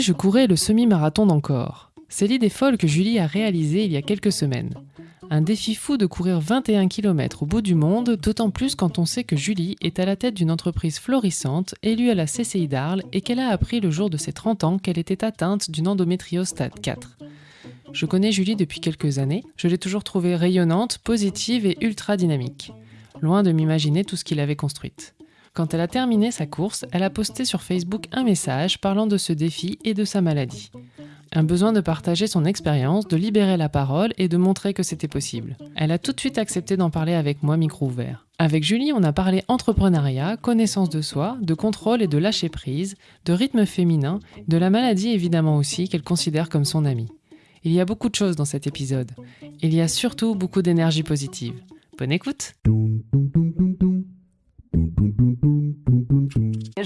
je courais le semi-marathon d'encore C'est l'idée folle que Julie a réalisée il y a quelques semaines. Un défi fou de courir 21 km au bout du monde, d'autant plus quand on sait que Julie est à la tête d'une entreprise florissante, élue à la CCI d'Arles, et qu'elle a appris le jour de ses 30 ans qu'elle était atteinte d'une endométriose stade 4. Je connais Julie depuis quelques années, je l'ai toujours trouvée rayonnante, positive et ultra dynamique. Loin de m'imaginer tout ce qu'il avait construite. Quand elle a terminé sa course, elle a posté sur Facebook un message parlant de ce défi et de sa maladie. Un besoin de partager son expérience, de libérer la parole et de montrer que c'était possible. Elle a tout de suite accepté d'en parler avec moi micro ouvert. Avec Julie, on a parlé entrepreneuriat, connaissance de soi, de contrôle et de lâcher prise, de rythme féminin, de la maladie évidemment aussi qu'elle considère comme son amie. Il y a beaucoup de choses dans cet épisode. Il y a surtout beaucoup d'énergie positive. Bonne écoute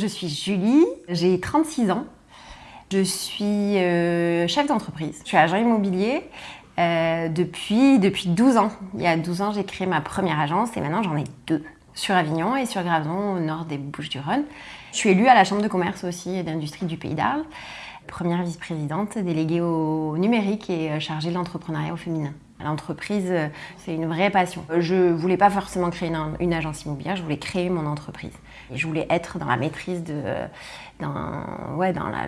Je suis Julie, j'ai 36 ans. Je suis euh, chef d'entreprise. Je suis agent immobilier euh, depuis, depuis 12 ans. Il y a 12 ans, j'ai créé ma première agence et maintenant j'en ai deux. Sur Avignon et sur Graveson, au nord des Bouches-du-Rhône. Je suis élue à la Chambre de commerce aussi et d'industrie du Pays d'Arles. Première vice-présidente, déléguée au numérique et euh, chargée de l'entrepreneuriat au féminin. L'entreprise, c'est une vraie passion. Je ne voulais pas forcément créer une, agence immobilière, je voulais créer mon entreprise. Je voulais être dans la maîtrise de, dans,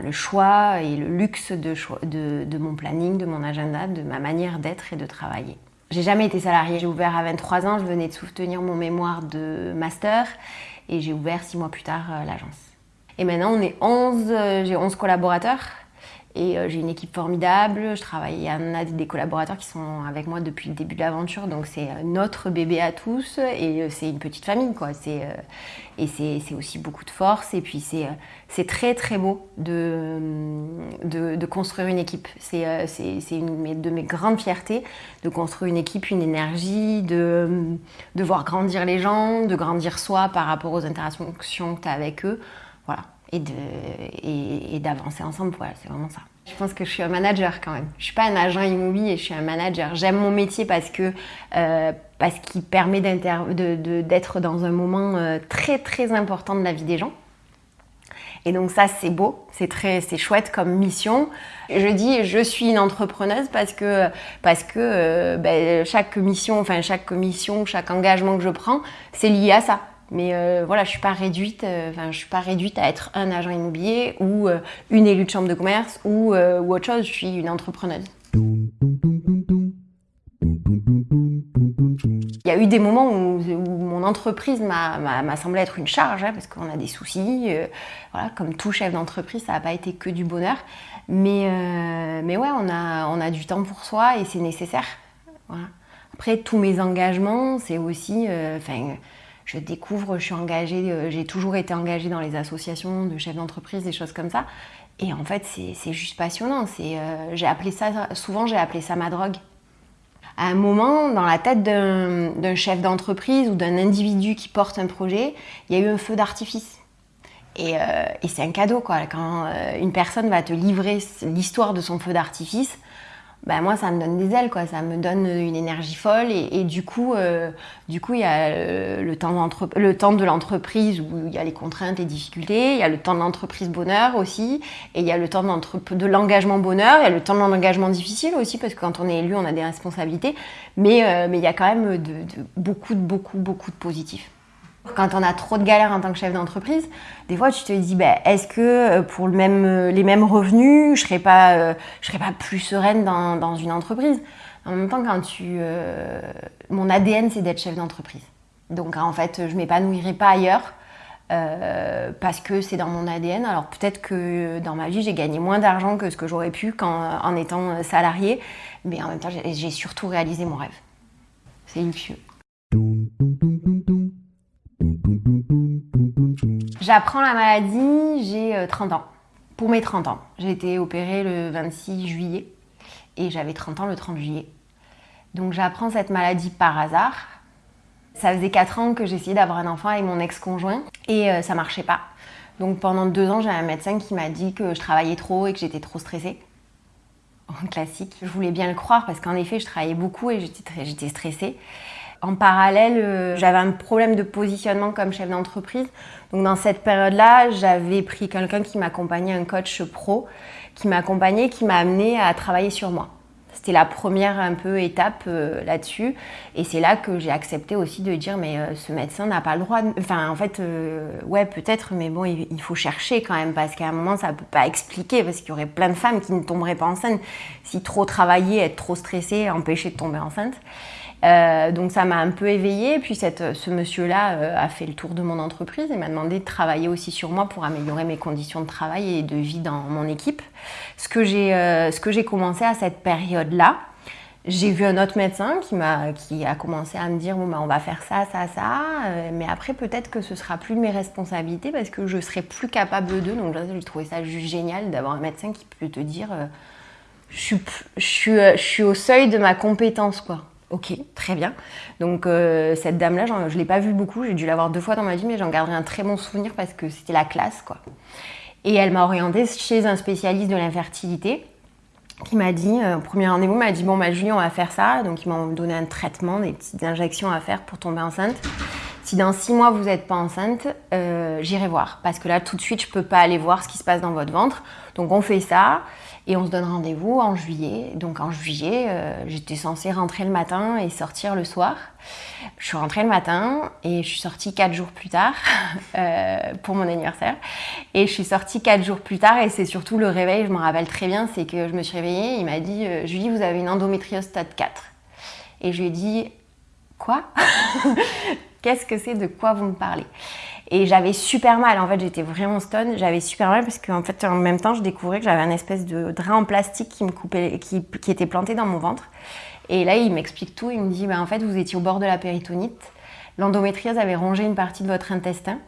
le choix et le luxe de, mon planning, de mon agenda, de ma manière d'être et de travailler. J'ai jamais été salariée. J'ai ouvert à 23 ans, je venais de soutenir mon mémoire de master et j'ai ouvert six mois plus tard euh, l'agence. Et maintenant, on est 11, euh, j'ai 11 collaborateurs. Et euh, j'ai une équipe formidable. Je travaille, il y en a des collaborateurs qui sont avec moi depuis le début de l'aventure. Donc c'est euh, notre bébé à tous et euh, c'est une petite famille. Et c'est aussi beaucoup de force. Et puis c'est très très beau de, construire une équipe. C'est une de mes grandes fiertés de construire une équipe, une énergie, de, voir grandir les gens, de grandir soi par rapport aux interactions que tu as avec eux. Voilà et d'avancer ensemble. Voilà, c'est vraiment ça. Je pense que je suis un manager quand même. Je suis pas un agent immobilier, je suis un manager. J'aime mon métier parce que euh, parce qu'il permet d'être dans un moment euh, très très important de la vie des gens. Et donc ça c'est beau, c'est très chouette comme mission. Je dis je suis une entrepreneuse parce que parce que euh, ben, chaque mission, enfin chaque mission, chaque engagement que je prends, c'est lié à ça. Mais euh, voilà, je suis pas réduite. Euh, je suis pas réduite à être un agent immobilier ou euh, une élue de chambre de commerce ou, ou, autre chose. Je suis une entrepreneuse. Il y a eu des moments où, mon entreprise m'a semblé être une charge, hein, parce qu'on a des soucis. voilà, comme tout chef d'entreprise, ça n'a pas été que du bonheur. Mais, mais ouais, on a, on a du temps pour soi et c'est nécessaire. Après, tous mes engagements, c'est aussi je découvre, je suis engagée, euh, j'ai toujours été engagée dans les associations de chefs d'entreprise, des choses comme ça. Et en fait, c'est juste passionnant. Euh, j'ai appelé ça, souvent j'ai appelé ça ma drogue. À un moment, dans la tête d'un chef d'entreprise ou d'un individu qui porte un projet, il y a eu un feu d'artifice. Et, euh, et c'est un cadeau, quoi. Quand une personne va te livrer l'histoire de son feu d'artifice, bah, moi ça me donne des ailes quoi. Ça me donne une énergie folle et, du coup euh, du coup il y a euh, le, temps le temps de l'entreprise où il y a les contraintes et difficultés. Il y a le temps de l'entreprise bonheur aussi. Et il y a le temps de l'engagement bonheur. Il y a le temps de l'engagement difficile aussi parce que quand on est élu on a des responsabilités. Mais euh, mais il y a quand même de, beaucoup beaucoup beaucoup de positifs quand on a trop de galères en tant que chef d'entreprise, des fois tu te dis, ben, est-ce que euh, pour le même, euh, les mêmes revenus, je ne serais, pas, euh, serais pas plus sereine dans, dans, une entreprise? En même temps, quand tu, mon ADN, c'est d'être chef d'entreprise. Donc en fait, je ne m'épanouirai pas ailleurs parce que c'est dans mon ADN. Alors peut-être que dans ma vie, j'ai gagné moins d'argent que ce que j'aurais pu quand, en étant salarié, mais en même temps, j'ai surtout réalisé mon rêve. C'est luxueux. J'apprends la maladie, j'ai 30 euh, ans. Pour mes 30 ans. J'ai été opérée le 26 juillet et j'avais 30 ans le 30 juillet. Donc j'apprends cette maladie par hasard. Ça faisait 4 ans que j'essayais d'avoir un enfant avec mon ex-conjoint et euh, ça marchait pas. Donc pendant deux ans, j'avais un médecin qui m'a dit que je travaillais trop et que j'étais trop stressée. En classique. Je voulais bien le croire parce qu'en effet, je travaillais beaucoup et j'étais stressée. En parallèle, j'avais un problème de positionnement comme chef d'entreprise. Donc dans cette période-là, j'avais pris quelqu'un qui m'accompagnait, un coach pro, qui m'accompagnait, qui m'a amené à travailler sur moi. C'était la première un peu étape euh, là-dessus. Et c'est là que j'ai accepté aussi de dire, mais euh, ce médecin n'a pas le droit. Enfin, en fait, euh, ouais, peut-être, mais bon, il, faut chercher quand même, parce qu'à un moment, ça ne peut pas expliquer, parce qu'il y aurait plein de femmes qui ne tomberaient pas enceintes si trop travailler, être trop stressée, empêcher de tomber enceinte. Euh, donc ça m'a un peu éveillée. Puis cette, ce monsieur-là euh, a fait le tour de mon entreprise et m'a demandé de travailler aussi sur moi pour améliorer mes conditions de travail et de vie dans mon équipe. Ce que j'ai euh, commencé à cette période-là, j'ai vu un autre médecin qui, a commencé à me dire bon, bah, on va faire ça, ça, ça, mais après peut-être que ce sera plus mes responsabilités parce que je serai plus capable d'eux. Donc j'ai trouvé ça juste génial d'avoir un médecin qui peut te dire je, suis, je suis au seuil de ma compétence, quoi. Ok, très bien. Donc euh, cette dame-là, je ne l'ai pas vue beaucoup, j'ai dû la voir deux fois dans ma vie, mais j'en garderai un très bon souvenir parce que c'était la classe, quoi. Et elle m'a orientée chez un spécialiste de l'infertilité qui m'a dit, euh, premier rendez-vous, m'a dit, bon, bah, Julie, on va faire ça. Donc ils m'ont donné un traitement, des petites injections à faire pour tomber enceinte. Si dans six mois, vous n'êtes pas enceinte, euh, j'irai voir. Parce que là, tout de suite, je ne peux pas aller voir ce qui se passe dans votre ventre. Donc on fait ça. Et on se donne rendez-vous en juillet. Donc en juillet, euh, j'étais censée rentrer le matin et sortir le soir. Je suis rentrée le matin et je suis sortie quatre jours plus tard euh, pour mon anniversaire. Et je suis sortie quatre jours plus tard et c'est surtout le réveil, je me rappelle très bien, c'est que je me suis réveillée, il m'a dit Julie, vous avez une endométriose stade 4. Et je lui ai dit Quoi? Qu'est-ce que c'est De quoi vous me parlez et j'avais super mal, en fait, j'étais vraiment stone. J'avais super mal parce qu'en fait, en même temps, je découvrais que j'avais un espèce de drain en plastique qui me coupait, qui, qui était planté dans mon ventre. Et là, il m'explique tout. Il me dit, bah, en fait, vous étiez au bord de la péritonite. L'endométriose avait rongé une partie de votre intestin.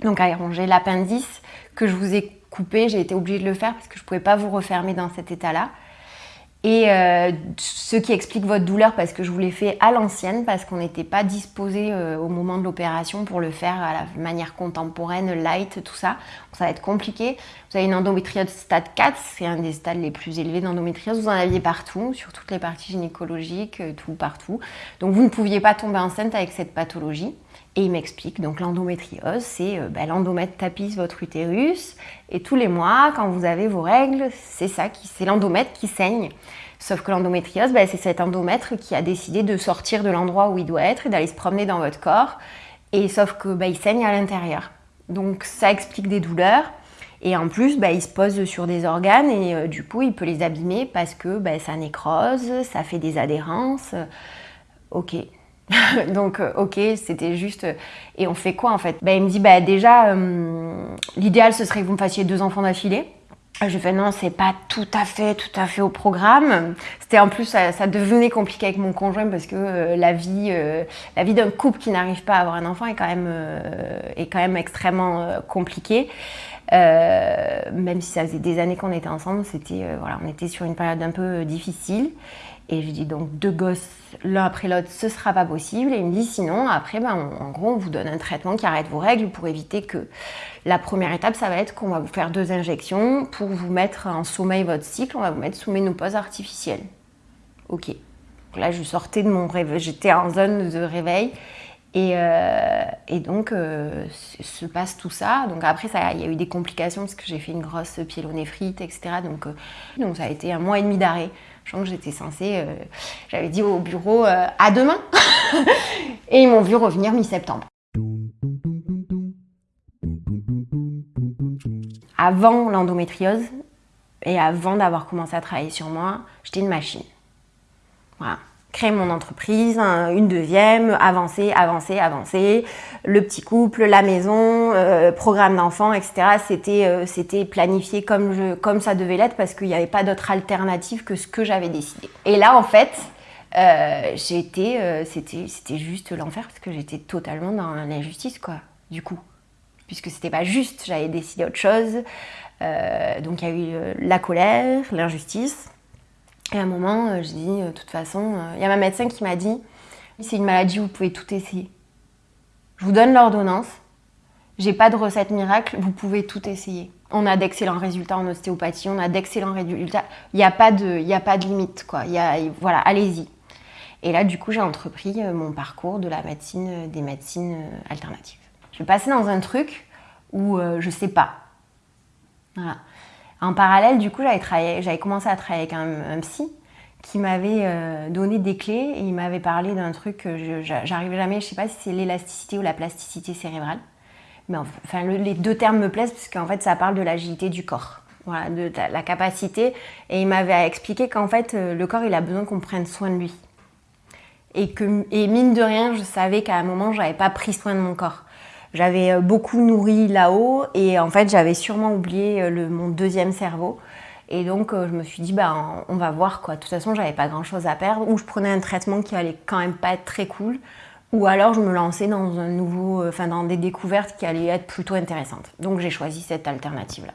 Donc, avait rongé l'appendice que je vous ai coupé. J'ai été obligée de le faire parce que je ne pouvais pas vous refermer dans cet état-là. Et euh, ce qui explique votre douleur, parce que je vous l'ai fait à l'ancienne, parce qu'on n'était pas disposé euh, au moment de l'opération pour le faire à la manière contemporaine, light, tout ça. ça va être compliqué. Vous avez une endométriose stade 4, c'est un des stades les plus élevés d'endométriose. Vous en aviez partout, sur toutes les parties gynécologiques, euh, tout partout. Donc vous ne pouviez pas tomber enceinte avec cette pathologie. Et il m'explique, donc l'endométriose, c'est euh, bah, l'endomètre tapisse votre utérus, et tous les mois, quand vous avez vos règles, c'est ça, c'est l'endomètre qui saigne. Sauf que l'endométriose, bah, c'est cet endomètre qui a décidé de sortir de l'endroit où il doit être et d'aller se promener dans votre corps. Et sauf que bah, il saigne à l'intérieur. Donc ça explique des douleurs. Et en plus, il se pose sur des organes et euh, du coup, il peut les abîmer parce que ça nécrose, ça fait des adhérences. Ok, Donc, euh, ok, c'était juste. Euh, et on fait quoi en fait? Bah, Il me dit bah, déjà, euh, l'idéal ce serait que vous me fassiez deux enfants d'affilée. Je fais non, c'est pas tout à fait, tout à fait au programme. C'était en plus, ça, devenait compliqué avec mon conjoint parce que la vie, la vie d'un couple qui n'arrive pas à avoir un enfant est quand même, est quand même extrêmement compliquée. même si ça faisait des années qu'on était ensemble, c'était voilà, on était sur une période un peu difficile. Et je dis donc deux gosses l'un après l'autre, ce sera pas possible. Et il me dit sinon, après, ben, en gros, on vous donne un traitement qui arrête vos règles pour éviter que la première étape, ça va être qu'on va vous faire deux injections pour vous mettre en sommeil votre cycle. On va vous mettre sous ménopause artificielle. Ok. là, je sortais de mon réveil, j'étais en zone de réveil. Et, euh, donc, euh, se passe tout ça. Donc après, il y a eu des complications parce que j'ai fait une grosse pyélonéphrite, etc. Donc, euh, donc ça a été un mois et demi d'arrêt. Je que j'étais censée, euh, j'avais dit au bureau euh, à demain. et ils m'ont vu revenir mi-septembre. Avant l'endométriose et avant d'avoir commencé à travailler sur moi, j'étais une machine. Voilà créer mon entreprise, une deuxième, avancer, avancer, avancer, le petit couple, la maison, euh, programme d'enfants, etc. C'était euh, c'était planifié comme, je, comme ça devait l'être parce qu'il n'y avait pas d'autre alternative que ce que j'avais décidé. Et là, en fait, euh, j'étais, c'était juste l'enfer parce que j'étais totalement dans l'injustice, quoi, du coup. Puisque c'était pas juste, j'avais décidé autre chose. donc il y a eu la colère, l'injustice. Et à un moment, euh, je dis, euh, de toute façon, euh, il y a ma médecin qui m'a dit, c'est une maladie, vous pouvez tout essayer. Je vous donne l'ordonnance, j'ai pas de recette miracle, vous pouvez tout essayer. On a d'excellents résultats en ostéopathie, on a d'excellents résultats. Il n'y a, pas de, a pas de limite, quoi. Voilà, allez-y. Et là, du coup, j'ai entrepris mon parcours de la médecine, des médecines alternatives. Je vais passer dans un truc où je sais pas. Voilà. En parallèle, du coup, j'avais commencé à travailler avec un, psy qui m'avait euh, donné des clés et il m'avait parlé d'un truc que j'arrive jamais, je sais pas si c'est l'élasticité ou la plasticité cérébrale. Mais enfin, les deux termes me plaisent parce qu'en fait, ça parle de l'agilité du corps. De, la capacité. Et il m'avait expliqué qu'en fait, euh, le corps, il a besoin qu'on prenne soin de lui. Et, et mine de rien, je savais qu'à un moment, j'avais pas pris soin de mon corps. J'avais euh, beaucoup nourri là-haut et en fait j'avais sûrement oublié euh, mon deuxième cerveau. Et donc euh, je me suis dit bah on va voir quoi. De toute façon j'avais pas grand chose à perdre. Ou je prenais un traitement qui allait quand même pas être très cool. Ou alors je me lançais dans un nouveau, enfin dans des découvertes qui allaient être plutôt intéressantes. Donc j'ai choisi cette alternative là.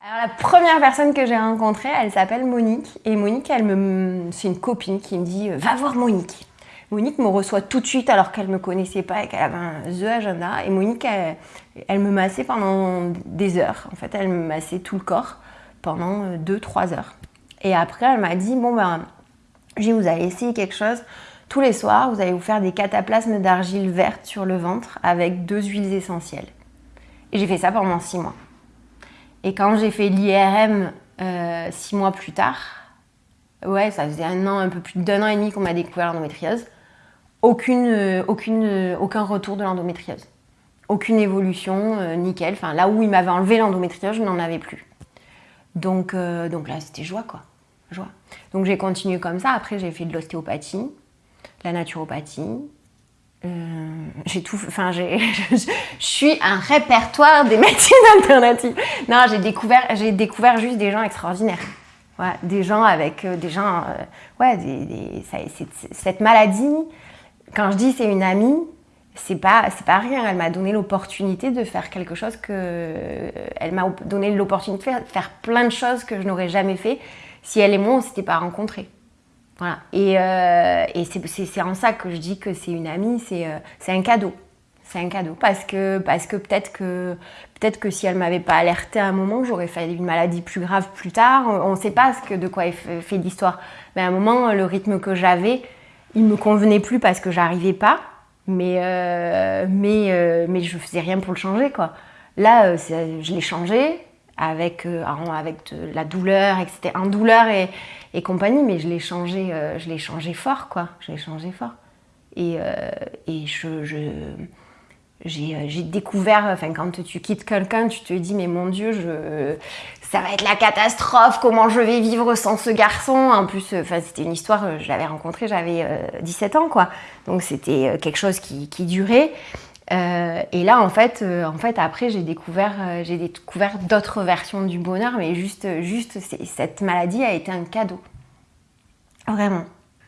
Alors la première personne que j'ai rencontrée, elle s'appelle Monique. Et Monique, elle me, c'est une copine qui me dit va voir Monique. Monique me reçoit tout de suite alors qu'elle ne me connaissait pas et qu'elle avait un The Agenda. Et Monique, elle, me massait pendant des heures. En fait, elle me massait tout le corps pendant 2-3 euh, heures. Et après, elle m'a dit, bon ben, je vous allez essayer quelque chose. Tous les soirs, vous allez vous faire des cataplasmes d'argile verte sur le ventre avec deux huiles essentielles. Et j'ai fait ça pendant 6 mois. Et quand j'ai fait l'IRM 6 euh, mois plus tard, ouais, ça faisait un an, un peu plus d'un an et demi qu'on m'a découvert l'endométriose aucune, euh, euh, aucun retour de l'endométriose. Aucune évolution, euh, nickel. Enfin, là où il m'avait enlevé l'endométriose, je n'en avais plus. Donc, donc là, c'était joie, quoi. Joie. Donc j'ai continué comme ça. Après, j'ai fait de l'ostéopathie, la naturopathie. j'ai tout. Enfin, je suis un répertoire des médecines alternatives. Non, j'ai découvert, découvert juste des gens extraordinaires. des gens avec des gens. ouais, des, cette maladie quand je dis c'est une amie, c'est pas pas rien. Elle m'a donné l'opportunité de faire quelque chose que elle m'a donné l'opportunité de faire, plein de choses que je n'aurais jamais fait si elle et moi on s'était pas rencontrés. Voilà. Et, euh, et c'est en ça que je dis que c'est une amie. C'est euh, un cadeau. C'est un cadeau parce que parce que peut-être que peut-être que si elle m'avait pas alerté à un moment, j'aurais fait une maladie plus grave plus tard. On ne sait pas de quoi est fait l'histoire. Mais à un moment, le rythme que j'avais il me convenait plus parce que j'arrivais pas, mais, euh, mais, euh, mais je faisais rien pour le changer. Quoi. Là, euh, je l'ai changé avec, avec de la douleur, etc. En douleur et, et compagnie, mais je l'ai changé, je l'ai changé fort, quoi. Je l'ai changé fort. Et, et je, je j'ai découvert, enfin quand tu quittes quelqu'un, tu te dis mais mon Dieu, je, ça va être la catastrophe, comment je vais vivre sans ce garçon. En plus, euh, enfin, c'était une histoire, euh, je l'avais rencontré, j'avais 17 euh, ans, quoi. Donc c'était quelque chose qui, durait. et là, en fait, en fait après, j'ai découvert, j'ai découvert d'autres versions du bonheur, mais juste, juste, cette maladie a été un cadeau. Vraiment.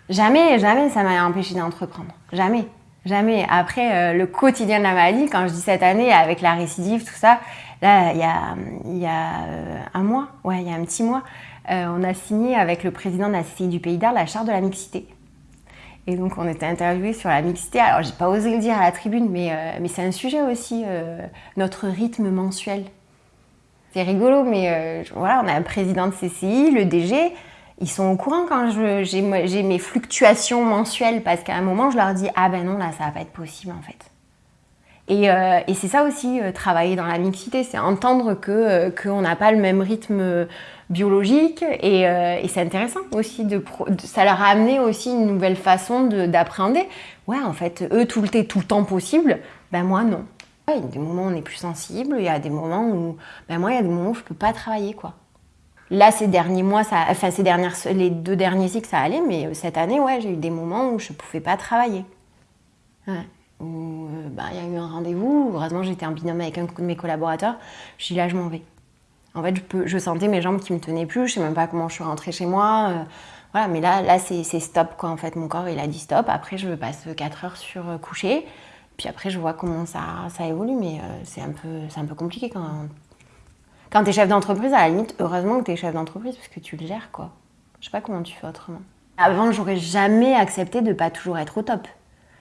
Jamais, jamais ça m'a empêché d'entreprendre. Jamais. Jamais. Après, le quotidien de la maladie, quand je dis cette année, avec la récidive, tout ça, Là, il y a, euh, un mois, ouais, il y a un petit mois, euh, on a signé avec le président de la CCI du Pays d'Arles la charte de la mixité. Et donc, on était interviewé sur la mixité. Alors, j'ai pas osé le dire à la tribune, mais, euh, c'est un sujet aussi, notre rythme mensuel. C'est rigolo, mais voilà, on a un président de CCI, le DG, ils sont au courant quand j'ai mes fluctuations mensuelles, parce qu'à un moment, je leur dis Ah ben non, là, ça va pas être possible en fait. Euh, et, c'est ça aussi, euh, travailler dans la mixité, c'est entendre que euh, qu'on n'a pas le même rythme biologique et, c'est intéressant aussi. De, ça leur a amené aussi une nouvelle façon d'appréhender. Ouais, en fait, eux, tout le, temps possible, ben moi, non. il y a des moments où on est plus sensible, il y a des moments où, ben moi, il y a des moments où je peux pas travailler, quoi. Là, ces derniers mois, enfin, ces dernières, les deux derniers cycles, ça allait, mais cette année, ouais, j'ai eu des moments où je pouvais pas travailler. Ouais où euh, bah, il y a eu un rendez-vous. Heureusement, j'étais en binôme avec un de mes collaborateurs. Je dis là, je m'en vais. En fait, je, peux, je, sentais mes jambes qui me tenaient plus. Je sais même pas comment je suis rentrée chez moi. Euh, voilà, mais là, là c'est stop. Quoi. En fait, mon corps, il a dit stop. Après, je passe 4 heures sur euh, coucher. Puis après, je vois comment ça, ça évolue. Mais c'est un, peu, un peu compliqué quand, quand tu es chef d'entreprise. À la limite, heureusement que tu es chef d'entreprise parce que tu le gères. quoi. Je sais pas comment tu fais autrement. Avant, j'aurais jamais accepté de pas toujours être au top.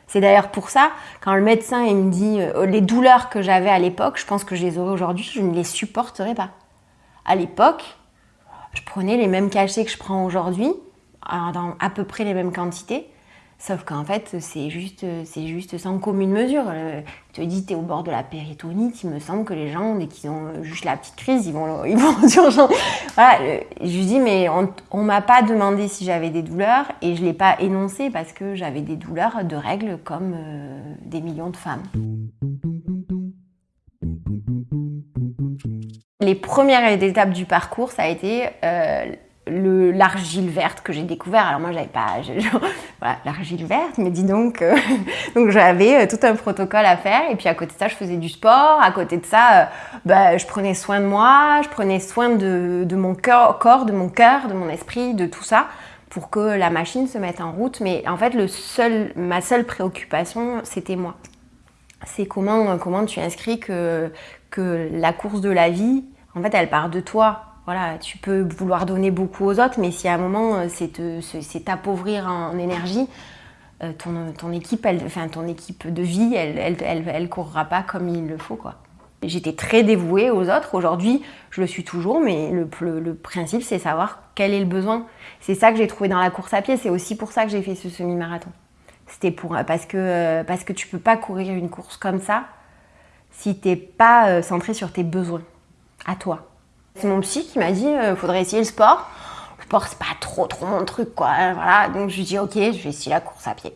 C'est d'ailleurs pour ça, quand le médecin il me dit euh, les douleurs que j'avais à l'époque, je pense que je les aurais aujourd'hui, je ne les supporterais pas. À l'époque, je prenais les mêmes cachets que je prends aujourd'hui, dans à peu près les mêmes quantités. Sauf qu'en fait, c'est juste, c'est juste sans commune mesure. Tu te dis, tu es au bord de la péritonite, il me semble que les gens, dès qu'ils ont juste la petite crise, ils vont, ils vont. Voilà, je lui dis, mais on ne m'a pas demandé si j'avais des douleurs et je ne l'ai pas énoncé parce que j'avais des douleurs de règles comme euh, des millions de femmes. Les premières étapes du parcours, ça a été euh, l'argile verte que j'ai découvert. Alors moi, j'avais pas voilà, l'argile verte, mais dis donc, euh, donc j'avais euh, tout un protocole à faire. Et puis à côté de ça, je faisais du sport. À côté de ça, bah, je prenais soin de moi, je prenais soin de, de mon corps, de mon cœur, de mon esprit, de tout ça pour que la machine se mette en route. Mais en fait, le seul, ma seule préoccupation, c'était moi. C'est comment, comment tu inscris que, que la course de la vie, en fait, elle part de toi. Voilà, tu peux vouloir donner beaucoup aux autres, mais si à un moment, euh, c'est t'appauvrir en énergie, euh, ton, équipe, elle, enfin, ton équipe de vie, elle, elle, courra pas comme il le faut. J'étais très dévouée aux autres. Aujourd'hui, je le suis toujours, mais le, le, principe, c'est savoir quel est le besoin. C'est ça que j'ai trouvé dans la course à pied. C'est aussi pour ça que j'ai fait ce semi-marathon. C'était pour parce que euh, parce que tu peux pas courir une course comme ça si t'es pas euh, centré sur tes besoins, à toi. C'est mon psy qui m'a dit, euh, faudrait essayer le sport. Le sport, c'est pas trop trop mon truc, quoi. Voilà, donc je lui dis, ok, je vais essayer la course à pied.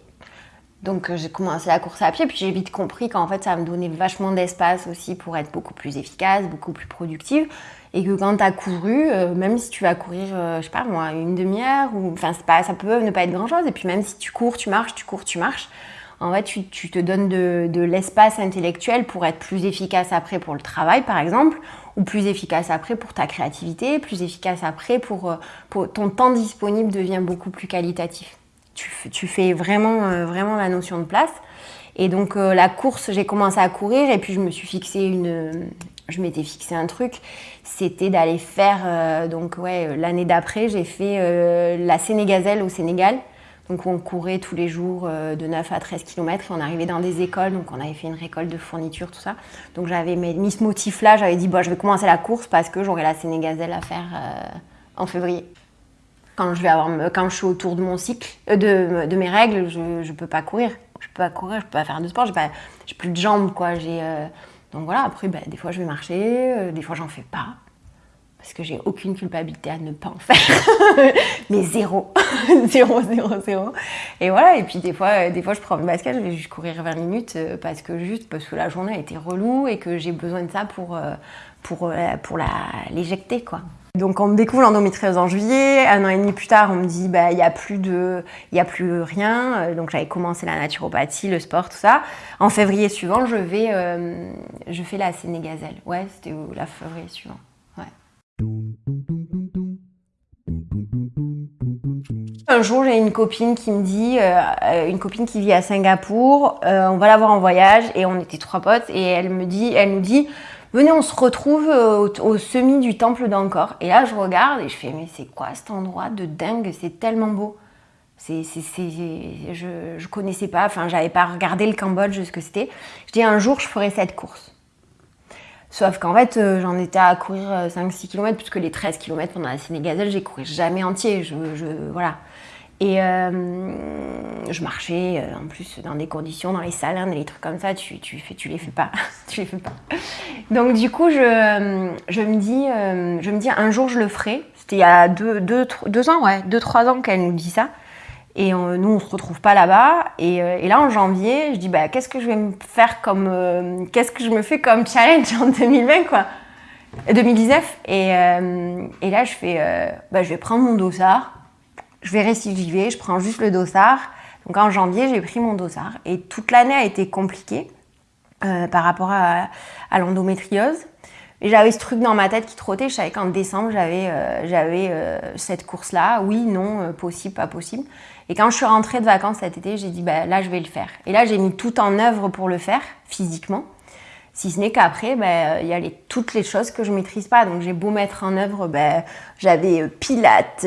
Donc euh, j'ai commencé la course à pied, puis j'ai vite compris qu'en fait ça me donnait vachement d'espace aussi pour être beaucoup plus efficace, beaucoup plus productive. Et que quand tu as couru, même si tu vas courir, je sais pas moi, une demi-heure, ou enfin ça peut ne pas être grand chose. Et puis même si tu cours, tu marches, tu cours, tu marches, en fait, tu, te donnes de, l'espace intellectuel pour être plus efficace après pour le travail, par exemple, ou plus efficace après pour ta créativité, plus efficace après pour, euh, ton temps disponible devient beaucoup plus qualitatif. Tu, fais vraiment, euh, vraiment la notion de place. Et donc euh, la course, j'ai commencé à courir et puis je me suis fixé une, je m'étais fixé un truc, c'était d'aller faire donc ouais l'année d'après, j'ai fait la Sénégazelle au Sénégal. Donc on courait tous les jours euh, de 9 à 13 km on arrivait dans des écoles, donc on avait fait une récolte de fournitures, tout ça. Donc j'avais mis ce motif-là, j'avais dit bon, je vais commencer la course parce que j'aurai la Sénégazelle à faire euh, en février. Quand je, vais avoir, quand je suis autour de mon cycle, euh, de, mes règles, je ne peux pas courir. Je peux pas courir, je peux pas faire de sport, j'ai plus de jambes quoi. donc voilà, après ben, des fois je vais marcher, des fois j'en fais pas parce que j'ai aucune culpabilité à ne pas en faire, mais zéro, zéro, zéro, zéro. Et voilà, et puis des fois, euh, des fois je prends le basket, je vais juste courir 20 minutes euh, parce que juste parce que la journée a été relou et que j'ai besoin de ça pour, euh, pour, pour l'éjecter, quoi. Donc on me découvre l'endométriose en juillet, un an et demi plus tard on me dit bah il n'y a plus a plus rien donc j'avais commencé la naturopathie, le sport tout ça. En février suivant, je vais je fais la sénégazelle. Ouais, c'était la février suivant. Un jour, j'ai une copine qui me dit, euh, une copine qui vit à Singapour, euh, on va la voir en voyage et on était trois potes et elle me dit, elle nous dit, venez, on se retrouve au, au semi du temple d'Angkor. Et là, je regarde et je fais, mais c'est quoi cet endroit de dingue? C'est tellement beau. C'est, je, je connaissais pas, enfin, j'avais pas regardé le Cambodge, ce que c'était. Je dis, un jour, je ferai cette course. Sauf qu'en fait, euh, j'en étais à courir 5-6 km, puisque les 13 km pendant la Sénégazelle, j'ai couru jamais entier. Je, voilà. Et euh, je marchais euh, en plus dans des conditions, dans les salins, des trucs comme ça, tu, tu, fais, tu les fais pas. tu les fais pas. Donc du coup, je, je, me dis, je me dis un jour je le ferai. C'était il y a deux, deux, deux ans, ouais, deux, trois ans qu'elle nous dit ça. Et nous, on se retrouve pas là-bas. Euh, et, là, en janvier, je dis, bah, qu'est-ce que je vais me faire comme. Euh, qu'est-ce que je me fais comme challenge en 2020, quoi 2019. Et, euh, et là, je fais, bah, je vais prendre mon dossard. Je verrai si j'y vais. Je prends juste le dossard. Donc en janvier, j'ai pris mon dossard. Et toute l'année a été compliquée par rapport à, l'endométriose. Et j'avais ce truc dans ma tête qui trottait. Je savais qu'en décembre, j'avais euh, euh, cette course-là. Oui, non, euh, possible, pas possible. Et quand je suis rentrée de vacances cet été, j'ai dit, bah, là, je vais le faire. Et là, j'ai mis tout en œuvre pour le faire, physiquement. Si ce n'est qu'après, bah, il y a toutes les choses que je maîtrise pas. Donc, j'ai beau mettre en œuvre, bah, j'avais pilates,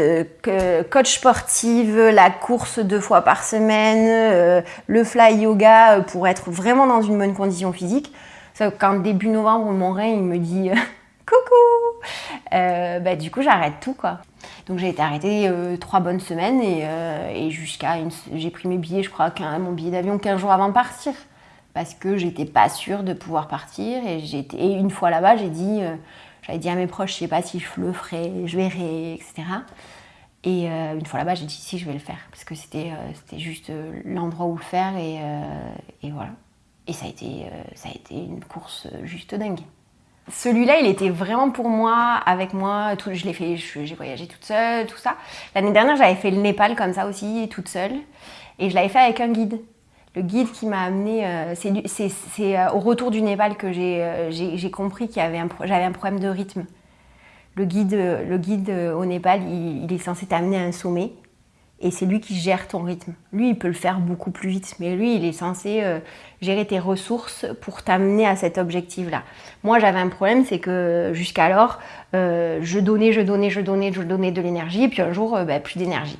coach sportive, la course deux fois par semaine, le fly yoga pour être vraiment dans une bonne condition physique. Sauf qu'en début novembre, mon rein, il me dit euh, Coucou bah, du coup j'arrête tout quoi. Donc j'ai été arrêtée trois bonnes semaines et, jusqu'à j'ai pris mes billets, je crois, mon billet d'avion 15 jours avant de partir parce que j'étais pas sûre de pouvoir partir et, et une fois là-bas j'ai dit j'avais dit à mes proches, je sais pas si je le ferai, je verrai, etc. Et euh, une fois là-bas, j'ai dit si, je vais le faire. Parce que c'était euh, juste euh, l'endroit où le faire. Et, et, voilà. Et ça a, été, ça a été une course juste dingue. Celui-là, il était vraiment pour moi, avec moi. Tout, je l'ai fait, j'ai voyagé toute seule, tout ça. L'année dernière, j'avais fait le Népal comme ça aussi, toute seule. Et je l'avais fait avec un guide le guide qui m'a amené, euh, c'est euh, au retour du Népal que j'ai euh, compris qu'il j'avais un, problème de rythme. Le guide, le guide au Népal, il, est censé t'amener à un sommet et c'est lui qui gère ton rythme. Lui, il peut le faire beaucoup plus vite, mais lui, il est censé gérer tes ressources pour t'amener à cet objectif-là. Moi, j'avais un problème, c'est que jusqu'alors, je donnais, je donnais, je donnais, je donnais de l'énergie, et puis un jour, ben, plus d'énergie.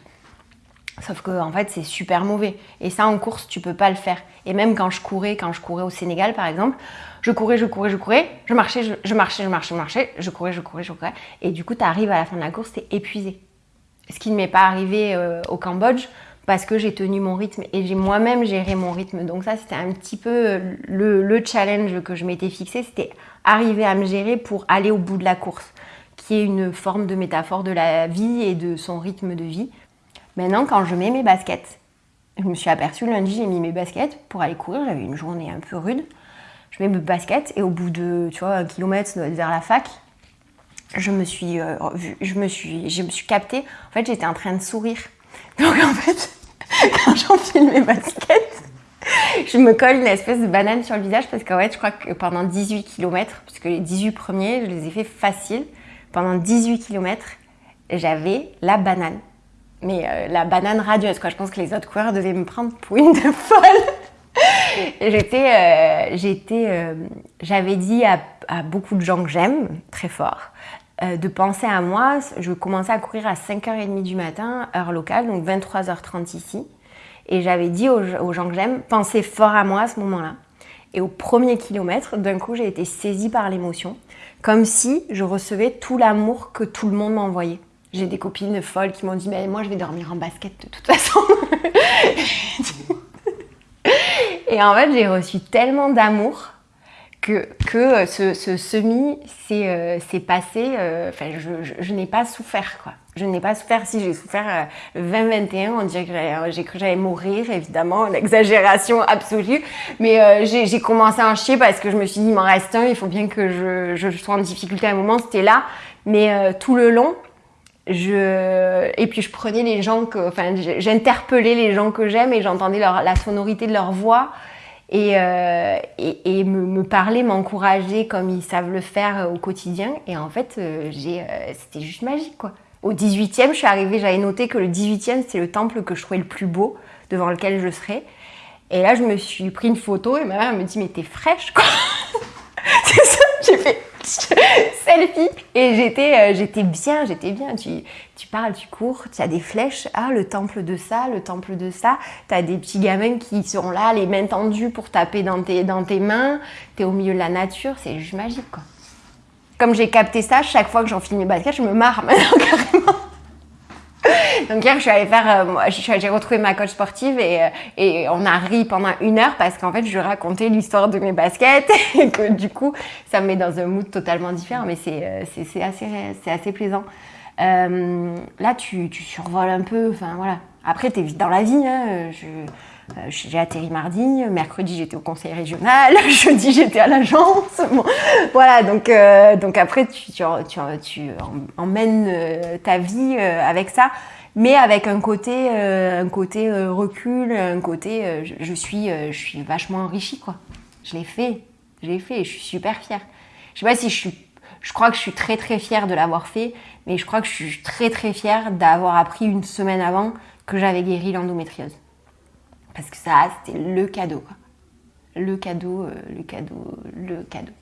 Sauf que en fait, c'est super mauvais. Et ça, en course, tu peux pas le faire. Et même quand je courais, quand je courais au Sénégal, par exemple, je courais, je courais, je courais, je marchais, je, marchais, je marchais, je marchais, je courais, je courais, je courais. Et du coup, tu arrives à la fin de la course, tu es épuisé. Ce qui ne m'est pas arrivé euh, au Cambodge parce que j'ai tenu mon rythme et j'ai moi-même géré mon rythme. Donc ça, c'était un petit peu le challenge que je m'étais fixé, c'était arriver à me gérer pour aller au bout de la course, qui est une forme de métaphore de la vie et de son rythme de vie. Maintenant, quand je mets mes baskets, je me suis aperçue lundi, j'ai mis mes baskets pour aller courir. J'avais une journée un peu rude. Je mets mes baskets et au bout de, tu vois, un kilomètre vers la fac, je me suis, euh, je me suis, me suis captée. En fait, j'étais en train de sourire. Donc en fait, quand j'enfile mes baskets, je me colle une espèce de banane sur le visage parce qu'en fait, je crois que pendant 18 km, puisque les 18 premiers, je les ai fait facile, pendant 18 km, j'avais la banane mais euh, la banane radieuse, quoi. Je pense que les autres coureurs devaient me prendre pour une de folle. j'étais, euh, j'étais, euh, j'avais dit à, beaucoup de gens que j'aime très fort de penser à moi. Je commençais à courir à 5h30 du matin, heure locale, donc 23h30 ici. Et j'avais dit aux, aux gens que j'aime, pensez fort à moi à ce moment-là. Et au premier kilomètre, d'un coup, j'ai été saisie par l'émotion, comme si je recevais tout l'amour que tout le monde m'envoyait. J'ai des copines folles qui m'ont dit mais moi je vais dormir en basket de toute façon. et en fait j'ai reçu tellement d'amour que, que ce, ce semi s'est euh, passé, euh, enfin je, je, n'ai pas souffert quoi. Je n'ai pas souffert, si j'ai souffert euh, 20-21, on dirait que j'ai cru que j'allais mourir, évidemment, l'exagération absolue. Mais j'ai commencé à en chier parce que je me suis dit, il m'en reste un, il faut bien que je, je sois en difficulté à un moment, c'était là. Mais tout le long, et puis je prenais les gens que enfin j'interpellais les gens que j'aime et j'entendais la sonorité de leur voix. Et, euh, et, me, me parler m'encourager comme ils savent le faire au quotidien. Et en fait euh, euh, c'était juste magique quoi. Au 18e je suis arrivée j'avais noté que le 18e c'est le temple que je trouvais le plus beau devant lequel je serais. Et là je me suis pris une photo et ma mère me dit mais t'es fraîche quoi. C'est ça j'ai fait selfie. Et j'étais, euh, j'étais bien, j'étais bien. Tu, tu parles, tu cours, tu as des flèches. Ah, le temple de ça, le temple de ça. Tu as des petits gamins qui sont là, les mains tendues pour taper dans tes, dans tes mains. Tu es au milieu de la nature. C'est juste magique, quoi. Comme j'ai capté ça, chaque fois que j'enfile mes baskets, je me marre maintenant, carrément. Donc hier, je suis allée faire, euh, j'ai retrouvé ma coach sportive et, euh, et, on a ri pendant une heure parce qu'en fait, je racontais l'histoire de mes baskets et que du coup, ça me met dans un mood totalement différent, mais c'est euh, assez, assez plaisant. là, tu, tu, survoles un peu, enfin voilà. Après, tu es vite dans la vie. Hein. j'ai atterri mardi, mercredi j'étais au conseil régional, jeudi j'étais à l'agence. voilà, donc, donc après tu, tu, tu emmènes ta vie avec ça mais avec un côté, euh, un côté euh, recul, un côté euh, je, suis, je suis vachement enrichie quoi. Je l'ai fait, je l'ai fait, je suis super fière. Je sais pas si je suis, je crois que je suis très très fière de l'avoir fait, mais je crois que je suis très très fière d'avoir appris une semaine avant que j'avais guéri l'endométriose. Parce que ça, c'était le cadeau. Le cadeau, le cadeau, le cadeau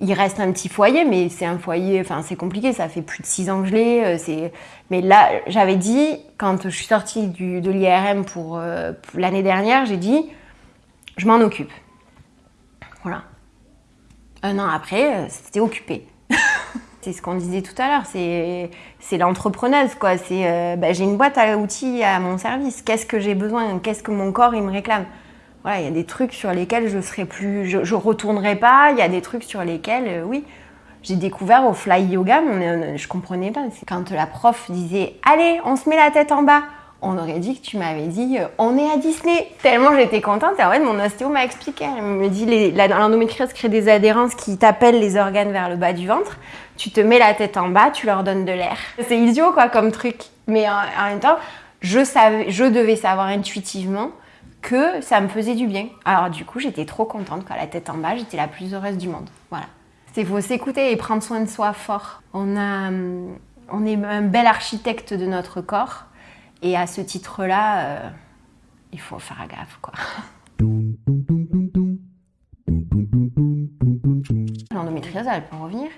il reste un petit foyer, mais c'est un foyer, enfin c'est compliqué, ça fait plus de six ans que je l'ai. Euh, mais là, j'avais dit, quand je suis sortie du, de l'IRM pour, euh, pour l'année dernière, j'ai dit, je m'en occupe. Voilà. Un an après, euh, c'était occupé. c'est ce qu'on disait tout à l'heure, c'est l'entrepreneuse, quoi. C'est bah, j'ai une boîte à outils à mon service. Qu'est-ce que j'ai besoin? Qu'est-ce que mon corps il me réclame? Il y a des trucs sur lesquels je serai plus, je, je retournerai pas. Il y a des trucs sur lesquels, oui. J'ai découvert au fly yoga, mais je comprenais pas. Quand la prof disait Allez, on se met la tête en bas, on aurait dit que tu m'avais dit euh, on est à Disney. Tellement j'étais contente. En mon ostéo m'a expliqué. Elle me dit l'endométriose crée des adhérences qui t'appellent les organes vers le bas du ventre. Tu te mets la tête en bas, tu leur donnes de l'air. C'est idiot quoi comme truc. Mais en, même temps, je, savais, je devais savoir intuitivement que ça me faisait du bien. Alors du coup, j'étais trop contente quand la tête en bas, j'étais la plus heureuse du monde. Voilà. C'est faut s'écouter et prendre soin de soi fort. On a, on est un bel architecte de notre corps et à ce titre-là, euh, il faut faire gaffe, quoi. L'endométriose, elle peut revenir.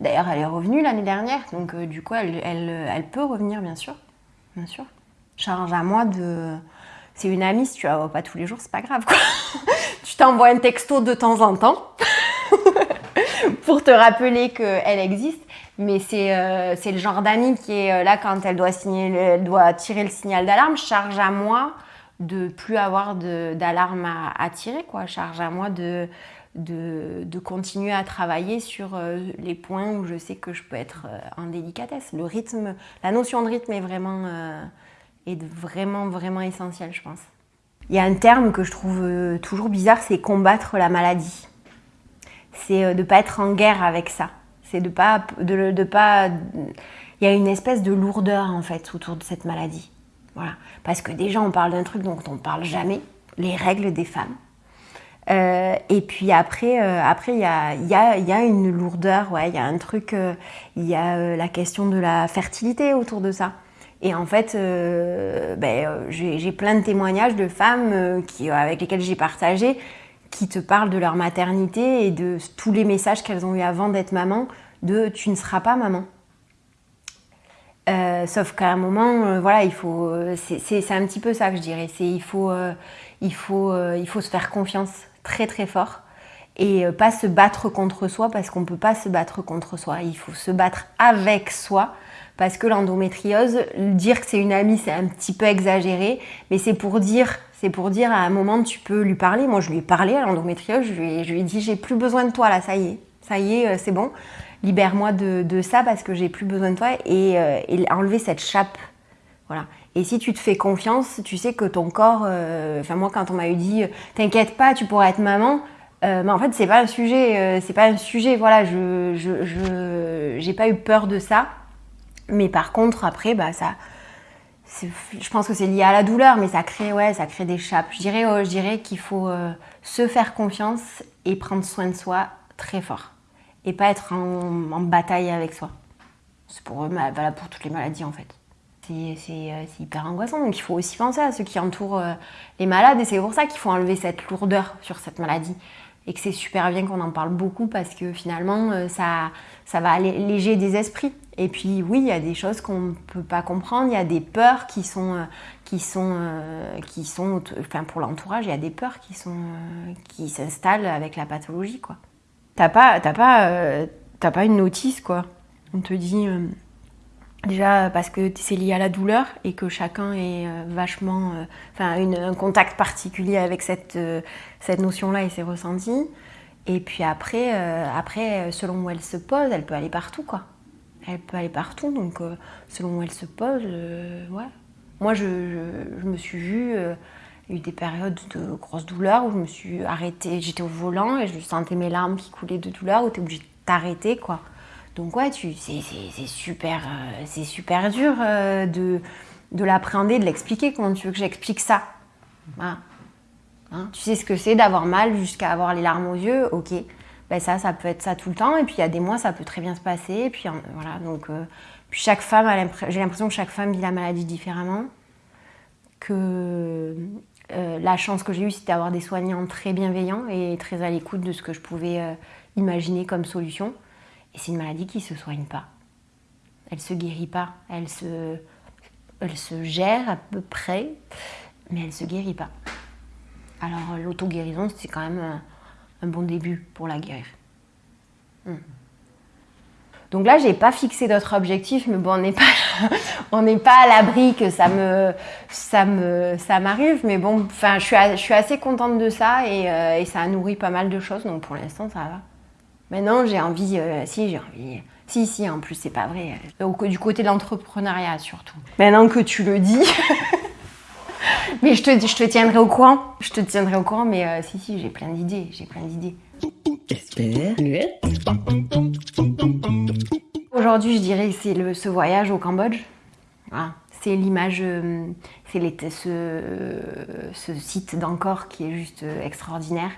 D'ailleurs, elle est revenue l'année dernière, donc euh, du coup, elle, elle, peut revenir, bien sûr. Bien sûr. Charge à moi de. C'est une amie, si tu la vois pas tous les jours, c'est pas grave, quoi. tu t'envoies un texto de temps en temps pour te rappeler qu'elle existe. Mais euh, c'est le genre d'amie qui est euh, là quand elle doit, tirer le signal d'alarme. Charge à moi de plus avoir d'alarme à, tirer. Charge à moi de continuer à travailler sur euh, les points où je sais que je peux être en délicatesse. Le rythme, la notion de rythme est vraiment, est vraiment, vraiment essentielle, je pense. Il y a un terme que je trouve toujours bizarre, c'est combattre la maladie. C'est de ne pas être en guerre avec ça. C'est de pas, de, de pas. Il y a une espèce de lourdeur en fait autour de cette maladie. Voilà. Parce que déjà on parle d'un truc dont on ne parle jamais, les règles des femmes. Euh, et puis après, euh, après il y a, y, a, y a, une lourdeur, il y a un truc, euh, il y a la question de la fertilité autour de ça. Et en fait, ben, j'ai plein de témoignages de femmes qui, avec lesquelles j'ai partagé qui te parlent de leur maternité et de tous les messages qu'elles ont eu avant d'être maman, de tu ne seras pas maman. Euh, sauf qu'à un moment, euh, voilà, il faut, euh, c'est un petit peu ça que je dirais. Il faut, il faut, il faut se faire confiance très très fort et pas se battre contre soi parce qu'on ne peut pas se battre contre soi. Il faut se battre avec soi parce que l'endométriose, dire que c'est une amie, c'est un petit peu exagéré, mais c'est pour dire c'est pour dire à un moment, tu peux lui parler. Moi, je lui ai parlé à l'endométriose. Je, lui ai, je dit, j'ai plus besoin de toi là, ça y est. Ça y est, euh, c'est bon. Libère-moi de, ça parce que j'ai plus besoin de toi. Et, euh, enlever cette chape. Voilà. Et si tu te fais confiance, tu sais que ton corps. Euh, enfin, moi, quand on m'a eu dit, t'inquiète pas, tu pourras être maman. mais en fait, c'est pas un sujet. c'est pas un sujet. Voilà, je, je, j'ai pas eu peur de ça. Mais par contre, après, bah, ça je pense que c'est lié à la douleur, mais ça crée, ouais, ça crée des chapes. Je dirais, oh, dirais qu'il faut euh, se faire confiance et prendre soin de soi très fort. Et pas être en, bataille avec soi. C'est pour, voilà, pour toutes les maladies en fait. Euh, c'est hyper angoissant. Donc il faut aussi penser à ceux qui entourent euh, les malades. Et c'est pour ça qu'il faut enlever cette lourdeur sur cette maladie. Et que c'est super bien qu'on en parle beaucoup parce que finalement, ça, ça va alléger des esprits. Et puis oui, il y a des choses qu'on ne peut pas comprendre, il y a des peurs qui sont, euh, qui sont, euh, qui sont enfin pour l'entourage, il y a des peurs qui sont, euh, qui s'installent avec la pathologie quoi. T'as pas, pas, pas une notice quoi. On te dit déjà parce que c'est lié à la douleur et que chacun est vachement, enfin un contact particulier avec cette, cette notion-là et ses ressentis. Et puis après, après, selon où elle se pose, elle peut aller partout quoi elle peut aller partout, donc euh, selon où elle se pose, euh, ouais. Moi, je, me suis vue, euh, il y a eu des périodes de grosses douleurs où je me suis arrêtée, j'étais au volant et je sentais mes larmes qui coulaient de douleur, où tu es obligée de t'arrêter, quoi. Donc ouais, c'est super, c'est super dur de, de l'appréhender, de l'expliquer. Comment tu veux que j'explique ça hein? Tu sais ce que c'est d'avoir mal jusqu'à avoir les larmes aux yeux, ok ben ça, ça peut être ça tout le temps. Et puis il y a des mois, ça peut très bien se passer. Puis voilà, donc euh, chaque femme, j'ai l'impression que chaque femme vit la maladie différemment. Que euh, la chance que j'ai eue, c'était d'avoir des soignants très bienveillants et très à l'écoute de ce que je pouvais euh, imaginer comme solution. Et c'est une maladie qui ne se soigne pas. Elle se guérit pas. Elle se, elle se gère à peu près, mais elle se guérit pas. Alors l'auto-guérison, c'est quand même un bon début pour la guérir. Hmm. Donc là, j'ai pas fixé d'autres objectifs, mais bon, on n'est pas, on n'est pas à l'abri que ça me, ça me, ça m'arrive. Mais bon, enfin, je suis, je suis assez contente de ça et, euh, et, ça a nourri pas mal de choses. Donc pour l'instant, ça va. Maintenant, j'ai envie, euh, si j'ai envie, si, si. En plus, c'est pas vrai. Euh, du côté de l'entrepreneuriat surtout. Maintenant que tu le dis. mais je te, tiendrai au courant. Je te tiendrai au courant, mais si, si, j'ai plein d'idées. J'ai plein d'idées. Aujourd'hui, je dirais que c'est ce voyage au Cambodge. C'est l'image, euh, c'est ce, ce, site d'Angkor qui est juste euh, extraordinaire.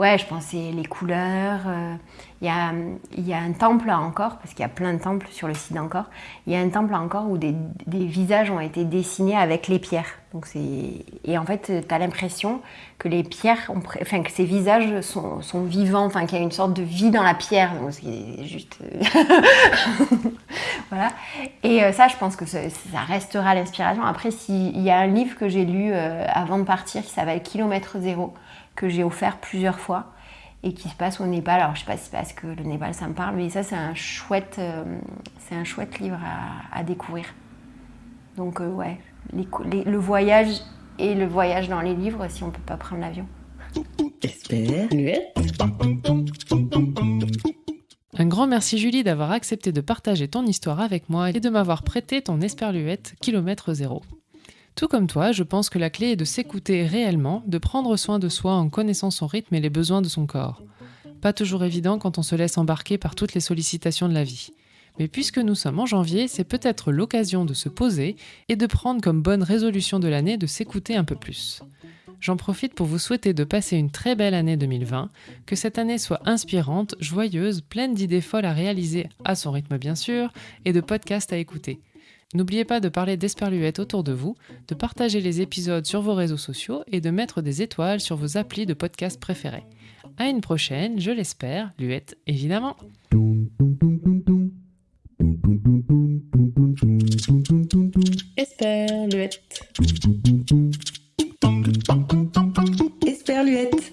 Ouais, je pensais les couleurs. Euh, il y, a, y, a, un temple à Angkor, parce qu'il y a plein de temples sur le site d'Angkor. Il y a un temple Angkor où des, visages ont été dessinés avec les pierres. Donc et en fait, tu as l'impression que les pierres, ont, enfin que ces visages sont, sont vivants, enfin qu'il y a une sorte de vie dans la pierre. Donc c'est juste. voilà. Et euh, ça, je pense que ça, restera l'inspiration. Après, il y a un livre que j'ai lu euh, avant de partir qui s'appelle Kilomètre Zéro que j'ai offert plusieurs fois et qui se passe au Népal. Alors je sais pas si c'est parce que le Népal ça me parle, mais ça c'est un chouette, euh, c'est un chouette livre à, découvrir. Donc euh, ouais, le voyage et le voyage dans les livres si on peut pas prendre l'avion. Un grand merci Julie d'avoir accepté de partager ton histoire avec moi et de m'avoir prêté ton esperluette kilomètre zéro. Tout comme toi, je pense que la clé est de s'écouter réellement, de prendre soin de soi en connaissant son rythme et les besoins de son corps. Pas toujours évident quand on se laisse embarquer par toutes les sollicitations de la vie. Mais puisque nous sommes en janvier, c'est peut-être l'occasion de se poser et de prendre comme bonne résolution de l'année de s'écouter un peu plus. J'en profite pour vous souhaiter de passer une très belle année 2020, que cette année soit inspirante, joyeuse, pleine d'idées folles à réaliser, à son rythme bien sûr, et de podcasts à écouter. N'oubliez pas de parler d'Esperluette autour de vous, de partager les épisodes sur vos réseaux sociaux et de mettre des étoiles sur vos applis de podcast préférés. À une prochaine, je l'espère, Luette évidemment. Esperluette. Esperluette.